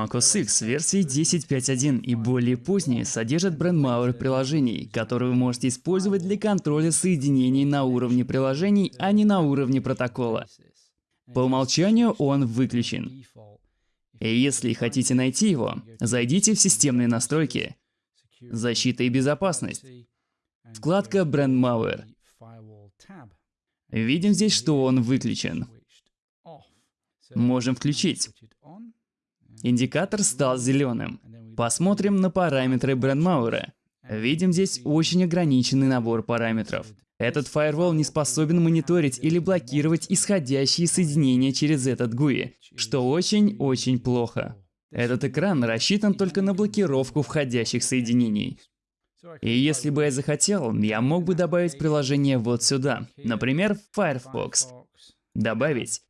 macOS X версии 10.5.1 и более поздние содержат бренд приложений, которые вы можете использовать для контроля соединений на уровне приложений, а не на уровне протокола. По умолчанию он выключен. И если хотите найти его, зайдите в системные настройки, защита и безопасность, вкладка Malware. Видим здесь, что он выключен. Можем включить. Индикатор стал зеленым. Посмотрим на параметры брендмауэра. Видим здесь очень ограниченный набор параметров. Этот фаервол не способен мониторить или блокировать исходящие соединения через этот GUI, что очень-очень плохо. Этот экран рассчитан только на блокировку входящих соединений. И если бы я захотел, я мог бы добавить приложение вот сюда, например, Firefox. Добавить.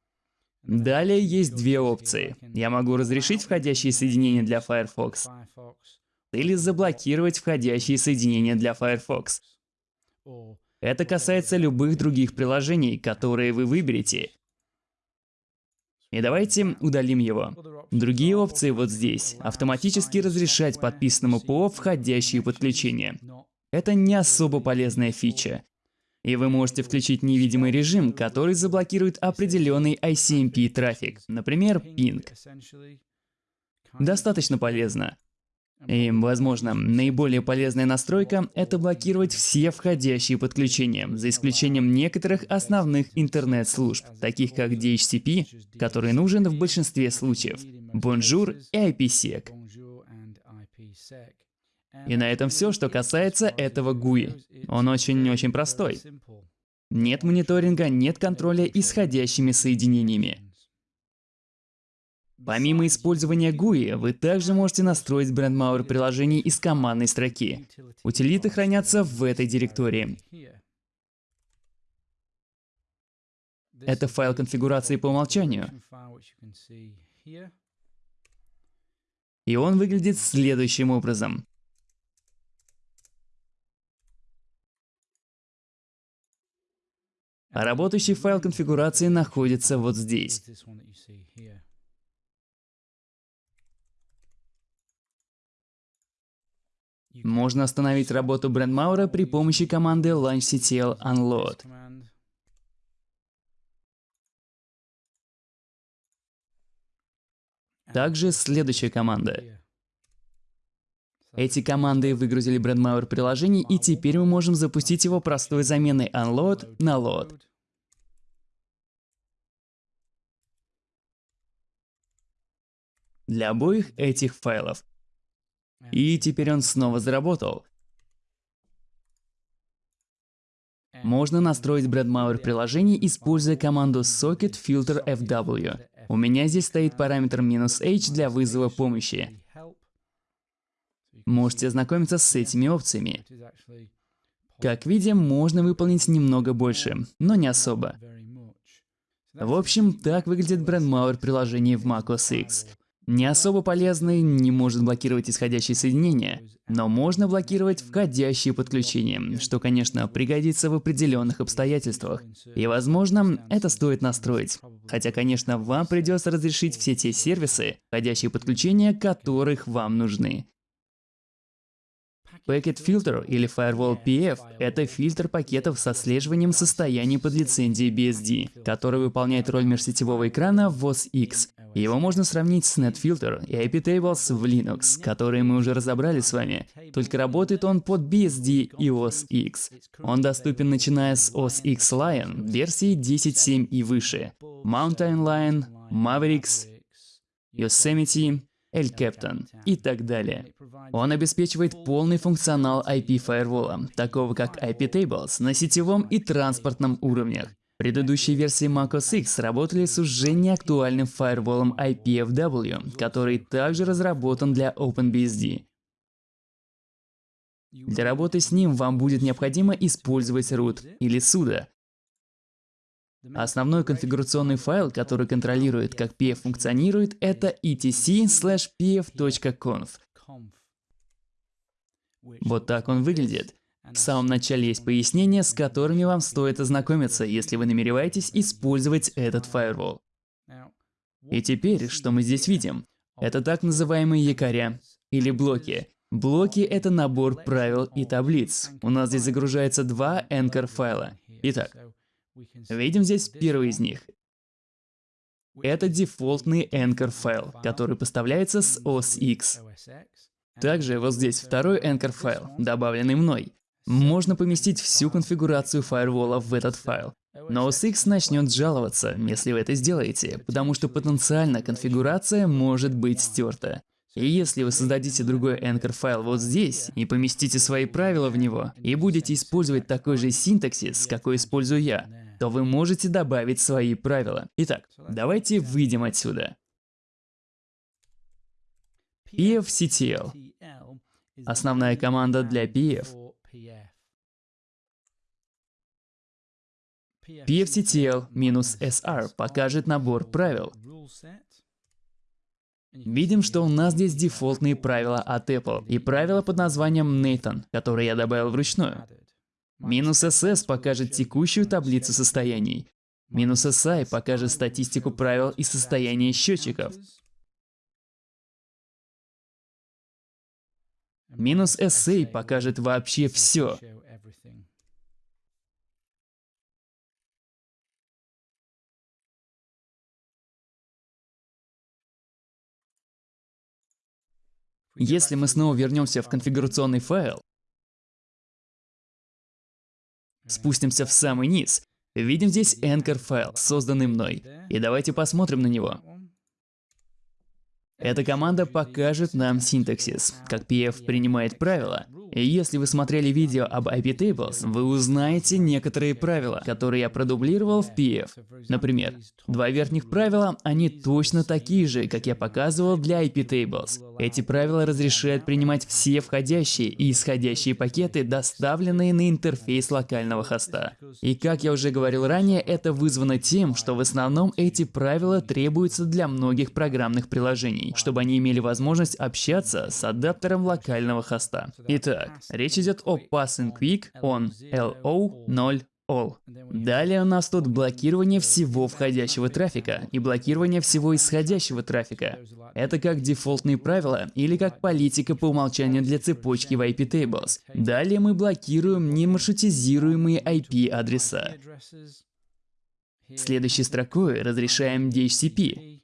Далее есть две опции. Я могу разрешить входящие соединения для Firefox или заблокировать входящие соединения для Firefox. Это касается любых других приложений, которые вы выберете. И давайте удалим его. Другие опции вот здесь. Автоматически разрешать подписанному ПО входящие подключения. Это не особо полезная фича. И вы можете включить невидимый режим, который заблокирует определенный ICMP трафик, например, ping. Достаточно полезно. И, возможно, наиболее полезная настройка – это блокировать все входящие подключения, за исключением некоторых основных интернет-служб, таких как DHCP, который нужен в большинстве случаев, Bonjour и IPsec. И на этом все, что касается этого GUI. Он очень-очень простой. Нет мониторинга, нет контроля исходящими соединениями. Помимо использования GUI, вы также можете настроить бренд приложений из командной строки. Утилиты хранятся в этой директории. Это файл конфигурации по умолчанию. И он выглядит следующим образом. А работающий файл конфигурации находится вот здесь. Можно остановить работу брендмаура при помощи команды launchctl unload. Также следующая команда. Эти команды выгрузили брендмауэр приложение, и теперь мы можем запустить его простой заменой unload на load. Для обоих этих файлов и теперь он снова заработал. Можно настроить Bradmauer приложение, используя команду socket filter fw. У меня здесь стоит параметр "-h" для вызова помощи. Можете ознакомиться с этими опциями. Как видим, можно выполнить немного больше, но не особо. В общем, так выглядит Brandmauer приложение в macOS X. Не особо полезный, не может блокировать исходящие соединения, но можно блокировать входящие подключения, что, конечно, пригодится в определенных обстоятельствах. И, возможно, это стоит настроить. Хотя, конечно, вам придется разрешить все те сервисы, входящие подключения, которых вам нужны. Packet Filter или Firewall PF – это фильтр пакетов с отслеживанием состояния под лицензией BSD, который выполняет роль межсетевого экрана в OS X его можно сравнить с NetFilter и iptables в Linux, которые мы уже разобрали с вами, только работает он под BSD и OS X. Он доступен начиная с OS X Lion версии 10.7 и выше, Mountain Lion, Mavericks, Yosemite, El Captain и так далее. Он обеспечивает полный функционал IP-фаервола, такого как iptables на сетевом и транспортном уровнях. Предыдущие версии macOS X работали с уже неактуальным фаерволом IPFW, который также разработан для OpenBSD. Для работы с ним вам будет необходимо использовать root или sudo. Основной конфигурационный файл, который контролирует, как PF функционирует, это etc/pf.conf. Вот так он выглядит. В самом начале есть пояснения, с которыми вам стоит ознакомиться, если вы намереваетесь использовать этот фаервол. И теперь, что мы здесь видим? Это так называемые якоря или блоки. Блоки — это набор правил и таблиц. У нас здесь загружается два anchor файла. Итак, видим здесь первый из них. Это дефолтный anchor файл, который поставляется с OS X. Также вот здесь второй anchor файл, добавленный мной. Можно поместить всю конфигурацию фаервола в этот файл. Но OS X начнет жаловаться, если вы это сделаете, потому что потенциально конфигурация может быть стерта. И если вы создадите другой Anchor файл вот здесь и поместите свои правила в него, и будете использовать такой же синтаксис, какой использую я, то вы можете добавить свои правила. Итак, давайте выйдем отсюда. pfctl. Основная команда для pf. pfctl-sr покажет набор правил. Видим, что у нас здесь дефолтные правила от Apple и правила под названием Nathan, которые я добавил вручную. Минус SS покажет текущую таблицу состояний. Минус SI покажет статистику правил и состояния счетчиков. Минус SA покажет вообще все. Если мы снова вернемся в конфигурационный файл, спустимся в самый низ, видим здесь anchor файл, созданный мной. И давайте посмотрим на него. Эта команда покажет нам синтаксис, как PF принимает правила, и если вы смотрели видео об iptables, вы узнаете некоторые правила, которые я продублировал в PF. Например, два верхних правила, они точно такие же, как я показывал для iptables. Эти правила разрешают принимать все входящие и исходящие пакеты, доставленные на интерфейс локального хоста. И как я уже говорил ранее, это вызвано тем, что в основном эти правила требуются для многих программных приложений, чтобы они имели возможность общаться с адаптером локального хоста. Итак, так, речь идет о Passing Quick on LO 0 all. Далее у нас тут блокирование всего входящего трафика и блокирование всего исходящего трафика. Это как дефолтные правила или как политика по умолчанию для цепочки в IP tables. Далее мы блокируем немаршрутизируемые IP-адреса. Следующей строкой разрешаем DHCP.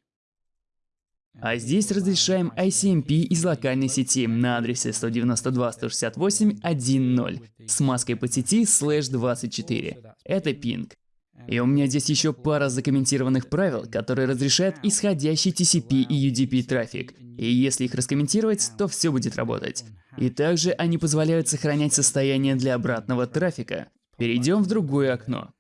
А здесь разрешаем ICMP из локальной сети на адресе 192.168.1.0 с маской по сети слэш 24. Это пинг. И у меня здесь еще пара закомментированных правил, которые разрешают исходящий TCP и UDP трафик. И если их раскомментировать, то все будет работать. И также они позволяют сохранять состояние для обратного трафика. Перейдем в другое окно.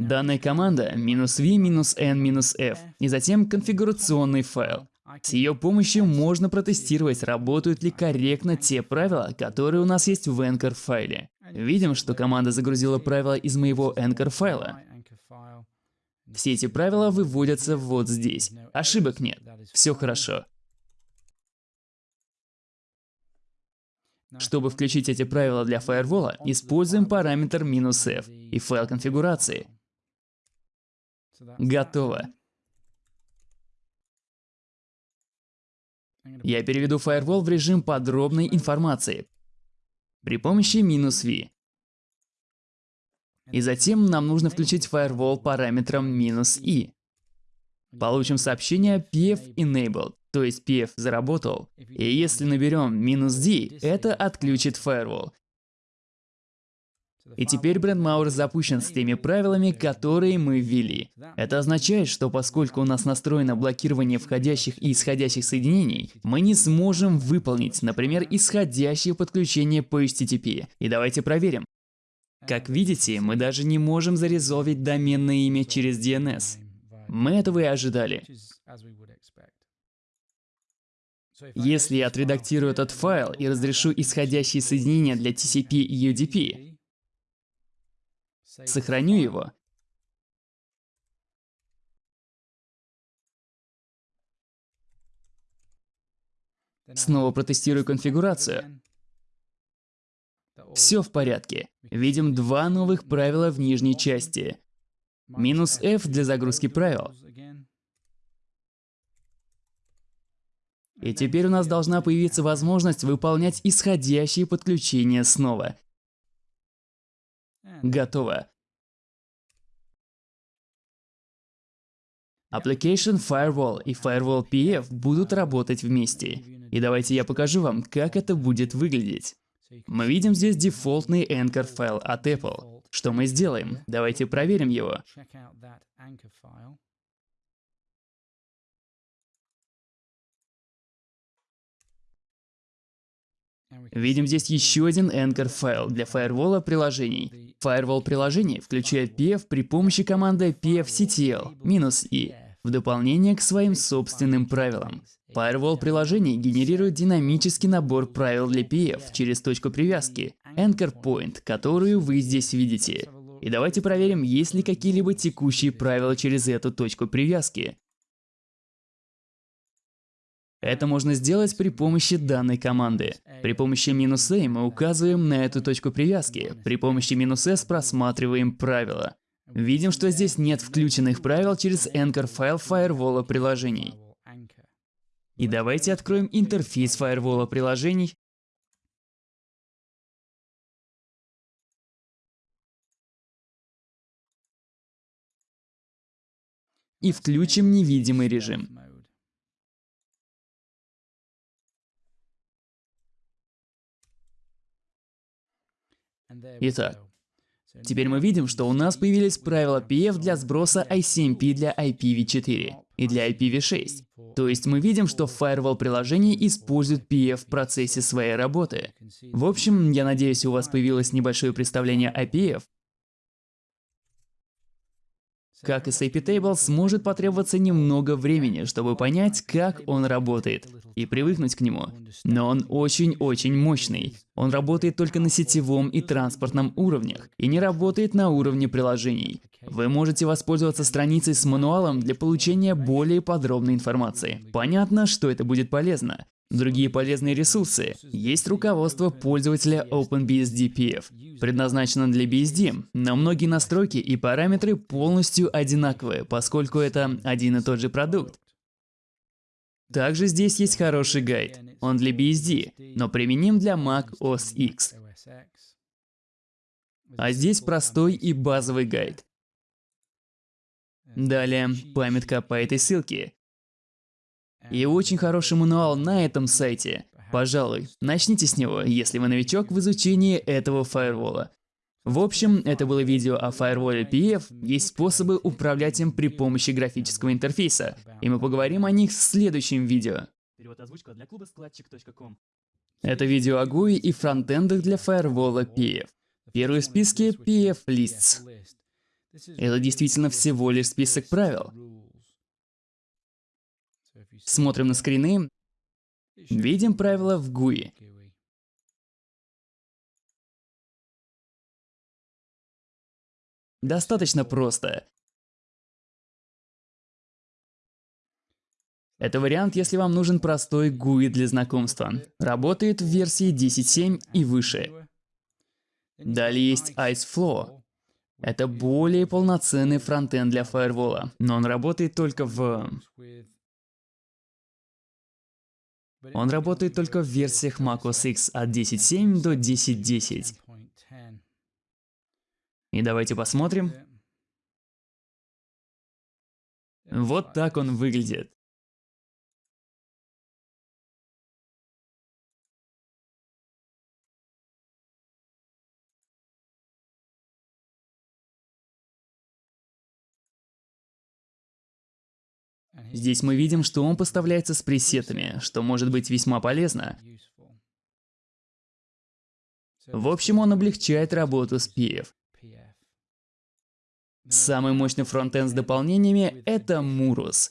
Данная команда "-v-n-f" и затем конфигурационный файл. С ее помощью можно протестировать, работают ли корректно те правила, которые у нас есть в Anchor файле. Видим, что команда загрузила правила из моего Anchor файла. Все эти правила выводятся вот здесь. Ошибок нет. Все хорошо. Чтобы включить эти правила для фаервола, используем параметр "-f" и файл конфигурации. Готово. Я переведу Firewall в режим подробной информации при помощи минус "-v". И затем нам нужно включить Firewall параметром минус "-i". Получим сообщение PF enabled, то есть PF заработал. И если наберем минус "-d", это отключит Firewall. И теперь бренд запущен с теми правилами, которые мы ввели. Это означает, что поскольку у нас настроено блокирование входящих и исходящих соединений, мы не сможем выполнить, например, исходящее подключение по HTTP. И давайте проверим. Как видите, мы даже не можем зарезолвить доменное имя через DNS. Мы этого и ожидали. Если я отредактирую этот файл и разрешу исходящие соединения для TCP и UDP, Сохраню его. Снова протестирую конфигурацию. Все в порядке. Видим два новых правила в нижней части. Минус F для загрузки правил. И теперь у нас должна появиться возможность выполнять исходящие подключения снова. Готово. Application Firewall и Firewall PF будут работать вместе. И давайте я покажу вам, как это будет выглядеть. Мы видим здесь дефолтный Anchor файл от Apple. Что мы сделаем? Давайте проверим его. Видим здесь еще один Anchor файл для фаервола приложений. Firewall приложений включает PF при помощи команды pfctl "-i" в дополнение к своим собственным правилам. Firewall приложений генерирует динамический набор правил для PF через точку привязки Anchor Point, которую вы здесь видите. И давайте проверим, есть ли какие-либо текущие правила через эту точку привязки. Это можно сделать при помощи данной команды. При помощи минус "-a" мы указываем на эту точку привязки. При помощи минус "-s просматриваем правила. Видим, что здесь нет включенных правил через Anchor файл фаервола приложений. И давайте откроем интерфейс фаервола приложений. И включим невидимый режим. Итак, Теперь мы видим, что у нас появились правила PF для сброса ICMP для IPv4 и для IPv6. То есть мы видим, что Firewall приложение использует PF в процессе своей работы. В общем, я надеюсь, у вас появилось небольшое представление о PF, как и с IP-Tables, может потребоваться немного времени, чтобы понять, как он работает, и привыкнуть к нему. Но он очень-очень мощный. Он работает только на сетевом и транспортном уровнях, и не работает на уровне приложений. Вы можете воспользоваться страницей с мануалом для получения более подробной информации. Понятно, что это будет полезно. Другие полезные ресурсы. Есть руководство пользователя OpenBSD PF. Предназначено для BSD, но многие настройки и параметры полностью одинаковые, поскольку это один и тот же продукт. Также здесь есть хороший гайд. Он для BSD, но применим для Mac OS X. А здесь простой и базовый гайд. Далее, памятка по этой ссылке. И очень хороший мануал на этом сайте. Пожалуй, начните с него, если вы новичок в изучении этого фаервола. В общем, это было видео о фаерволе PF, есть способы управлять им при помощи графического интерфейса, и мы поговорим о них в следующем видео. Это видео о GUI и фронтендах для фаервола PF. Первый в списке PF Lists. Это действительно всего лишь список правил. Смотрим на скрины. Видим правила в GUI. Достаточно просто. Это вариант, если вам нужен простой GUI для знакомства. Работает в версии 10.7 и выше. Далее есть IceFlow. Это более полноценный фронтенд для фаервола, но он работает только в он работает только в версиях macOS X от 10.7 до 10.10. И давайте посмотрим. Вот так он выглядит. Здесь мы видим, что он поставляется с пресетами, что может быть весьма полезно. В общем, он облегчает работу с PF. Самый мощный фронтенд с дополнениями — это Murus.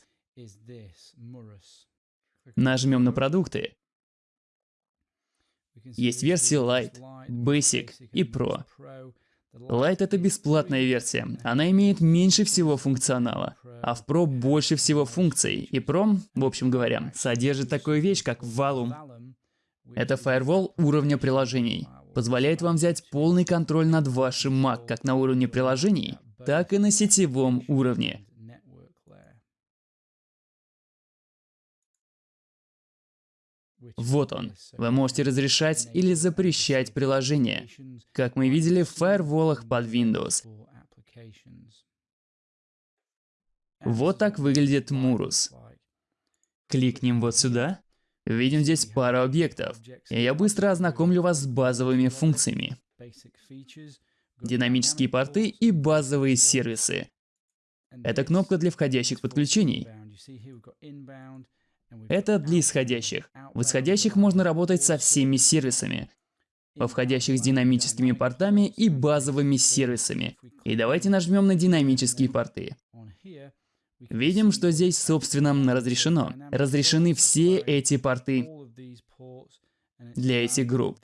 Нажмем на продукты. Есть версии Lite, Basic и Pro. Lite — это бесплатная версия. Она имеет меньше всего функционала, а в Pro больше всего функций. И Pro, в общем говоря, содержит такую вещь, как Valum. Это фаервол уровня приложений. Позволяет вам взять полный контроль над вашим Mac как на уровне приложений, так и на сетевом уровне. Вот он. Вы можете разрешать или запрещать приложения, как мы видели в фаерволах под Windows. Вот так выглядит Murus. Кликнем вот сюда. Видим здесь пару объектов. И я быстро ознакомлю вас с базовыми функциями. Динамические порты и базовые сервисы. Это кнопка для входящих подключений. Это для исходящих. В исходящих можно работать со всеми сервисами. Во входящих с динамическими портами и базовыми сервисами. И давайте нажмем на динамические порты. Видим, что здесь, собственно, разрешено. Разрешены все эти порты для этих групп.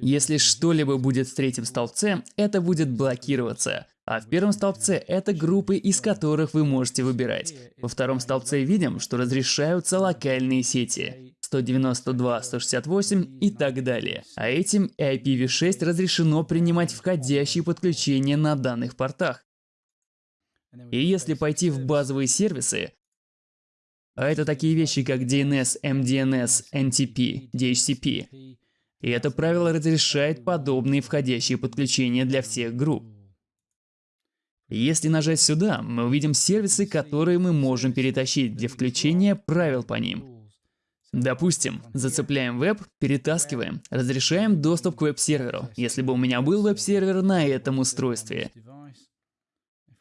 Если что-либо будет в третьем столбце, это будет блокироваться. А в первом столбце это группы, из которых вы можете выбирать. Во втором столбце видим, что разрешаются локальные сети. 192, 168 и так далее. А этим IPv6 разрешено принимать входящие подключения на данных портах. И если пойти в базовые сервисы, а это такие вещи, как DNS, MDNS, NTP, DHCP, и это правило разрешает подобные входящие подключения для всех групп. Если нажать сюда, мы увидим сервисы, которые мы можем перетащить для включения правил по ним. Допустим, зацепляем веб, перетаскиваем, разрешаем доступ к веб-серверу, если бы у меня был веб-сервер на этом устройстве.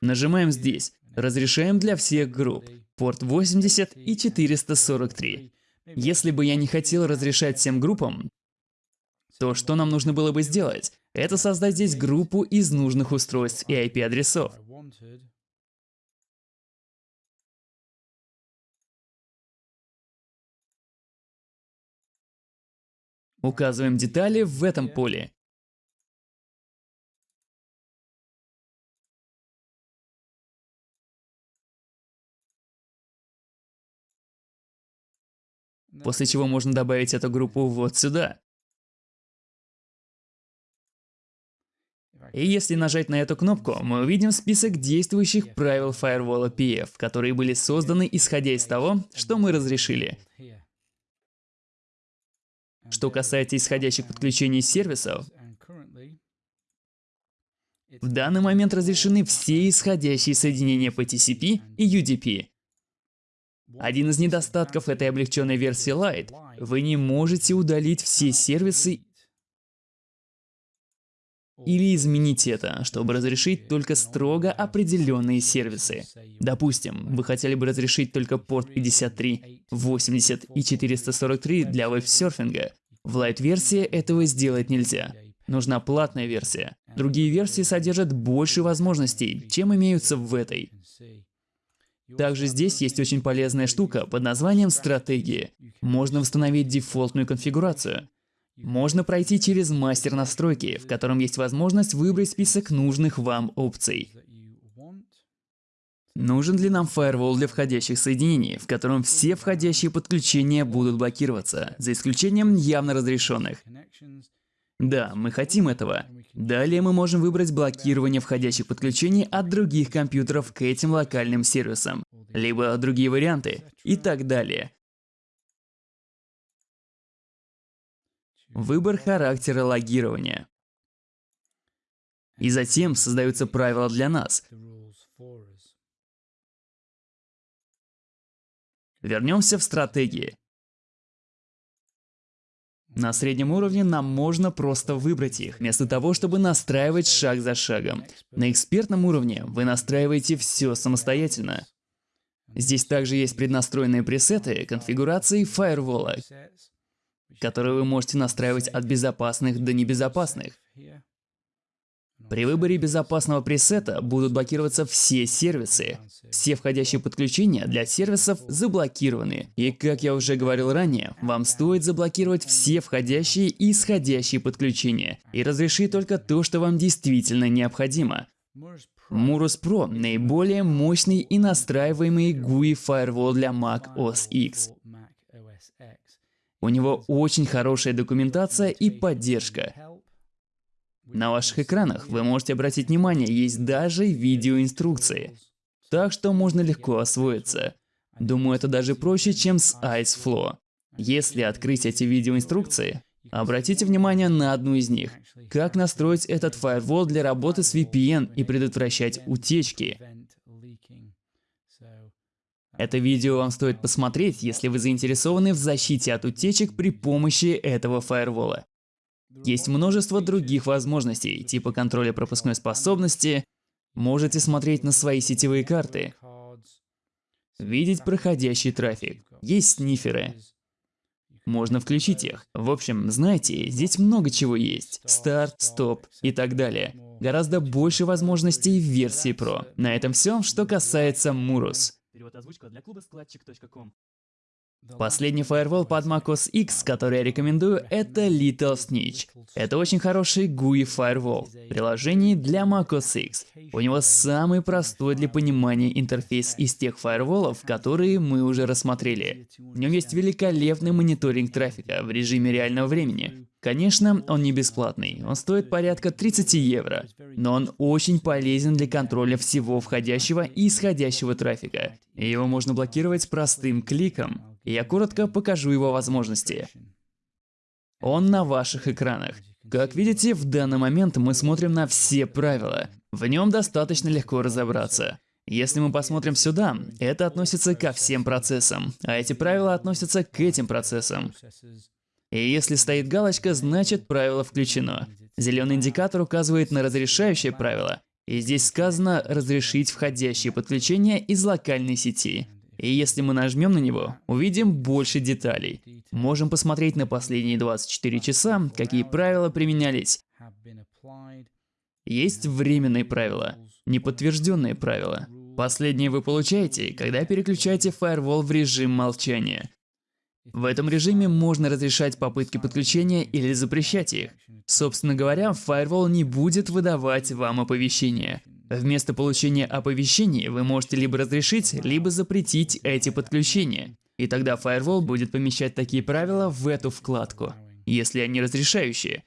Нажимаем здесь. Разрешаем для всех групп. Порт 80 и 443. Если бы я не хотел разрешать всем группам, то что нам нужно было бы сделать? Это создать здесь группу из нужных устройств и IP-адресов. Указываем детали в этом поле. После чего можно добавить эту группу вот сюда. И если нажать на эту кнопку, мы увидим список действующих правил Firewall PF, которые были созданы исходя из того, что мы разрешили. Что касается исходящих подключений сервисов, в данный момент разрешены все исходящие соединения по TCP и UDP. Один из недостатков этой облегченной версии Lite – вы не можете удалить все сервисы или изменить это, чтобы разрешить только строго определенные сервисы. Допустим, вы хотели бы разрешить только порт 53, 80 и 443 для веб-серфинга. В Lite-версии этого сделать нельзя. Нужна платная версия. Другие версии содержат больше возможностей, чем имеются в этой. Также здесь есть очень полезная штука под названием «Стратегии». Можно установить дефолтную конфигурацию. Можно пройти через мастер настройки, в котором есть возможность выбрать список нужных вам опций. Нужен ли нам фаервол для входящих соединений, в котором все входящие подключения будут блокироваться, за исключением явно разрешенных? Да, мы хотим этого. Далее мы можем выбрать блокирование входящих подключений от других компьютеров к этим локальным сервисам, либо другие варианты и так далее. Выбор характера логирования. И затем создаются правила для нас. Вернемся в стратегии. На среднем уровне нам можно просто выбрать их, вместо того, чтобы настраивать шаг за шагом. На экспертном уровне вы настраиваете все самостоятельно. Здесь также есть преднастроенные пресеты конфигурации фаервола, которые вы можете настраивать от безопасных до небезопасных. При выборе безопасного пресета будут блокироваться все сервисы. Все входящие подключения для сервисов заблокированы. И как я уже говорил ранее, вам стоит заблокировать все входящие и исходящие подключения и разрешить только то, что вам действительно необходимо. Murus Pro – наиболее мощный и настраиваемый GUI Firewall для Mac OS X. У него очень хорошая документация и поддержка. На ваших экранах вы можете обратить внимание, есть даже видеоинструкции. Так что можно легко освоиться. Думаю, это даже проще, чем с IceFlow. Если открыть эти видеоинструкции, обратите внимание на одну из них. Как настроить этот фаервол для работы с VPN и предотвращать утечки. Это видео вам стоит посмотреть, если вы заинтересованы в защите от утечек при помощи этого фаервола. Есть множество других возможностей, типа контроля пропускной способности. Можете смотреть на свои сетевые карты. Видеть проходящий трафик. Есть сниферы. Можно включить их. В общем, знаете, здесь много чего есть. Старт, стоп и так далее. Гораздо больше возможностей в версии Pro. На этом все, что касается Murus. Последний фаервол под macOS X, который я рекомендую, это Little Snitch. Это очень хороший GUI фаервол, приложение для macOS X. У него самый простой для понимания интерфейс из тех фаерволов, которые мы уже рассмотрели. В нем есть великолепный мониторинг трафика в режиме реального времени. Конечно, он не бесплатный, он стоит порядка 30 евро, но он очень полезен для контроля всего входящего и исходящего трафика. Его можно блокировать простым кликом. Я коротко покажу его возможности. Он на ваших экранах. Как видите, в данный момент мы смотрим на все правила. В нем достаточно легко разобраться. Если мы посмотрим сюда, это относится ко всем процессам, а эти правила относятся к этим процессам. И если стоит галочка, значит правило включено. Зеленый индикатор указывает на разрешающее правило, и здесь сказано «разрешить входящие подключения из локальной сети». И если мы нажмем на него, увидим больше деталей. Можем посмотреть на последние 24 часа, какие правила применялись. Есть временные правила, неподтвержденные правила. Последние вы получаете, когда переключаете Firewall в режим молчания. В этом режиме можно разрешать попытки подключения или запрещать их. Собственно говоря, Firewall не будет выдавать вам оповещения. Вместо получения оповещений вы можете либо разрешить, либо запретить эти подключения. И тогда Firewall будет помещать такие правила в эту вкладку, если они разрешающие.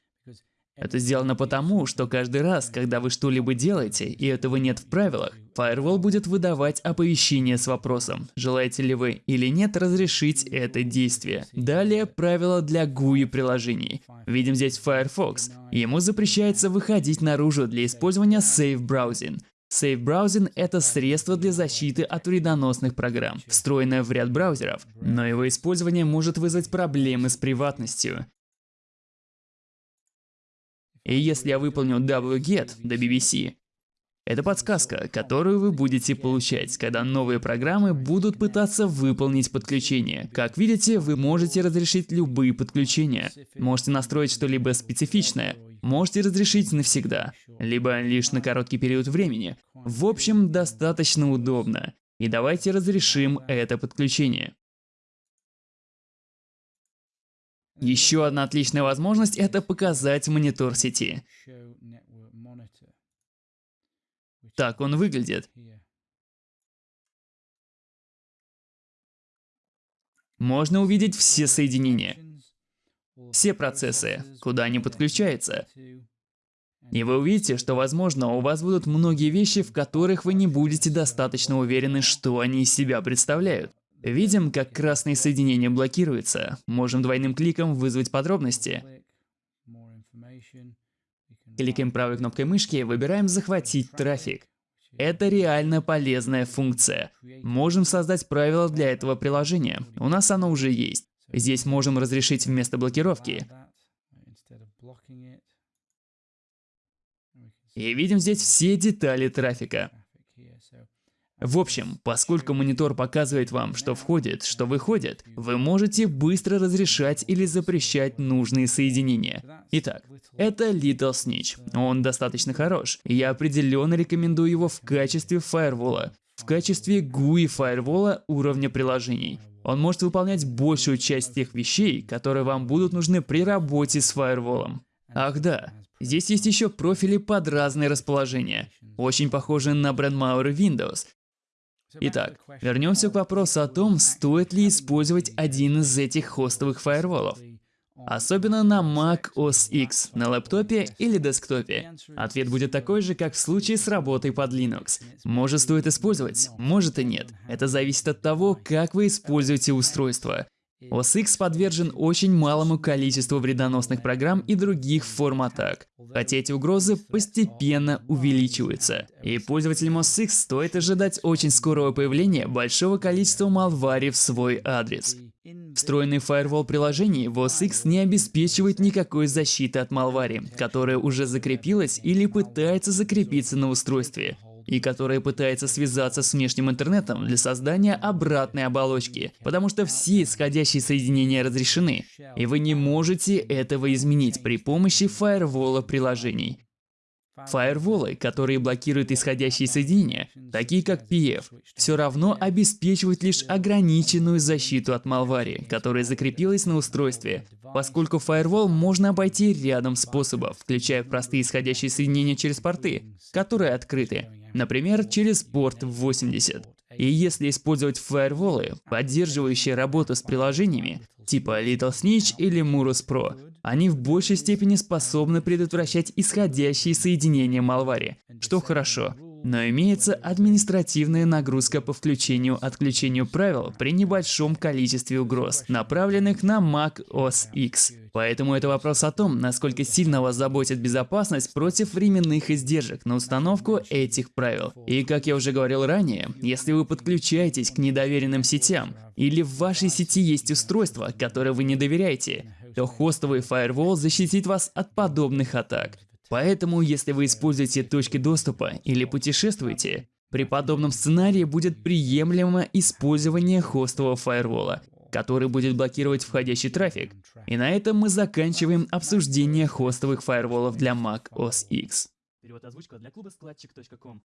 Это сделано потому, что каждый раз, когда вы что-либо делаете, и этого нет в правилах, Firewall будет выдавать оповещение с вопросом, желаете ли вы или нет разрешить это действие. Далее правила для GUI приложений. Видим здесь Firefox. Ему запрещается выходить наружу для использования Safe Browsing. Safe Browsing – это средство для защиты от вредоносных программ, встроенное в ряд браузеров, но его использование может вызвать проблемы с приватностью. И если я выполню wget до BBC, это подсказка, которую вы будете получать, когда новые программы будут пытаться выполнить подключение. Как видите, вы можете разрешить любые подключения. Можете настроить что-либо специфичное. Можете разрешить навсегда, либо лишь на короткий период времени. В общем, достаточно удобно. И давайте разрешим это подключение. Еще одна отличная возможность – это показать монитор сети. Так он выглядит. Можно увидеть все соединения, все процессы, куда они подключаются. И вы увидите, что, возможно, у вас будут многие вещи, в которых вы не будете достаточно уверены, что они из себя представляют. Видим, как красные соединения блокируются. Можем двойным кликом вызвать подробности. Кликаем правой кнопкой мышки выбираем «Захватить трафик». Это реально полезная функция. Можем создать правила для этого приложения. У нас оно уже есть. Здесь можем разрешить вместо блокировки. И видим здесь все детали трафика. В общем, поскольку монитор показывает вам, что входит, что выходит, вы можете быстро разрешать или запрещать нужные соединения. Итак, это Little Snitch. Он достаточно хорош, я определенно рекомендую его в качестве фаервола, в качестве GUI фаервола уровня приложений. Он может выполнять большую часть тех вещей, которые вам будут нужны при работе с фаерволом. Ах да, здесь есть еще профили под разные расположения, очень похожие на Brandmauer Windows, Итак, вернемся к вопросу о том, стоит ли использовать один из этих хостовых фаерволов. Особенно на Mac OS X, на лэптопе или десктопе. Ответ будет такой же, как в случае с работой под Linux. Может стоит использовать, может и нет. Это зависит от того, как вы используете устройство. OS подвержен очень малому количеству вредоносных программ и других форм атак, хотя эти угрозы постепенно увеличиваются. И пользователям OS стоит ожидать очень скорого появления большого количества малвари в свой адрес. Встроенный фаервол приложений в OS не обеспечивает никакой защиты от малвари, которая уже закрепилась или пытается закрепиться на устройстве и которая пытается связаться с внешним интернетом для создания обратной оболочки, потому что все исходящие соединения разрешены, и вы не можете этого изменить при помощи фаервола приложений. Фаерволы, которые блокируют исходящие соединения, такие как PF, все равно обеспечивают лишь ограниченную защиту от малвари, которая закрепилась на устройстве, поскольку фаервол можно обойти рядом способов, включая простые исходящие соединения через порты, которые открыты, например, через порт 80. И если использовать фаерволы, поддерживающие работу с приложениями, типа Little Snitch или Murus Pro, они в большей степени способны предотвращать исходящие соединения Malware, что хорошо. Но имеется административная нагрузка по включению-отключению правил при небольшом количестве угроз, направленных на Mac OS X. Поэтому это вопрос о том, насколько сильно вас заботит безопасность против временных издержек на установку этих правил. И как я уже говорил ранее, если вы подключаетесь к недоверенным сетям, или в вашей сети есть устройство, которое вы не доверяете, то хостовый фаервол защитит вас от подобных атак. Поэтому, если вы используете точки доступа или путешествуете, при подобном сценарии будет приемлемо использование хостового фаервола, который будет блокировать входящий трафик. И на этом мы заканчиваем обсуждение хостовых фаерволов для Mac OS X. Перевод озвучка для клуба складчик.ком